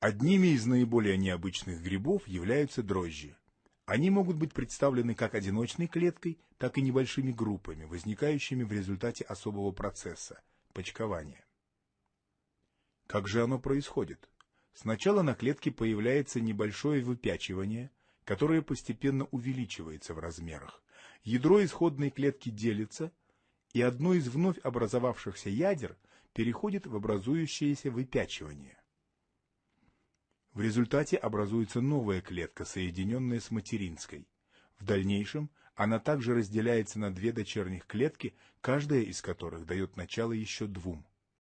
Одними из наиболее необычных грибов являются дрожжи. Они могут быть представлены как одиночной клеткой, так и небольшими группами, возникающими в результате особого процесса – почкования. Как же оно происходит? Сначала на клетке появляется небольшое выпячивание, которое постепенно увеличивается в размерах. Ядро исходной клетки делится, и одно из вновь образовавшихся ядер переходит в образующееся выпячивание. В результате образуется новая клетка, соединенная с материнской. В дальнейшем она также разделяется на две дочерних клетки, каждая из которых дает начало еще двум.